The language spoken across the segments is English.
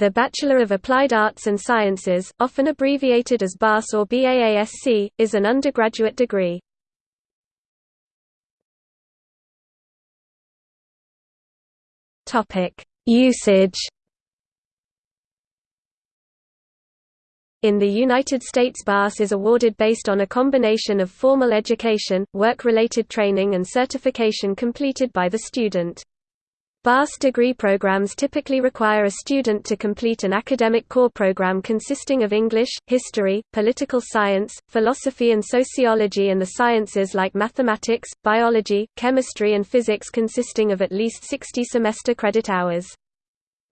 The Bachelor of Applied Arts and Sciences, often abbreviated as BAS or BAASC, is an undergraduate degree. Usage In the United States BAS is awarded based on a combination of formal education, work-related training and certification completed by the student. BAS degree programs typically require a student to complete an academic core program consisting of English, history, political science, philosophy and sociology and the sciences like mathematics, biology, chemistry and physics consisting of at least 60 semester credit hours.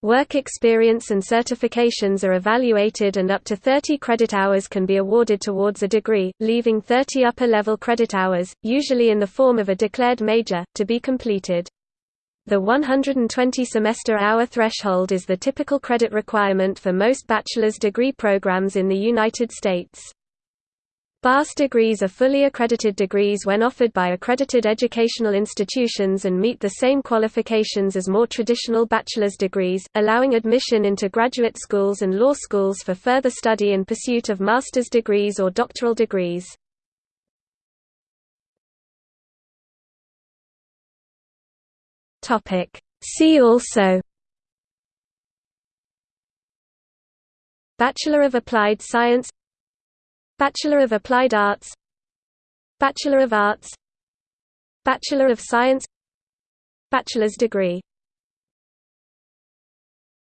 Work experience and certifications are evaluated and up to 30 credit hours can be awarded towards a degree, leaving 30 upper-level credit hours, usually in the form of a declared major, to be completed. The 120 semester hour threshold is the typical credit requirement for most bachelor's degree programs in the United States. BAS degrees are fully accredited degrees when offered by accredited educational institutions and meet the same qualifications as more traditional bachelor's degrees, allowing admission into graduate schools and law schools for further study in pursuit of master's degrees or doctoral degrees. See also Bachelor of Applied Science Bachelor of Applied Arts Bachelor of Arts Bachelor of Science Bachelor's degree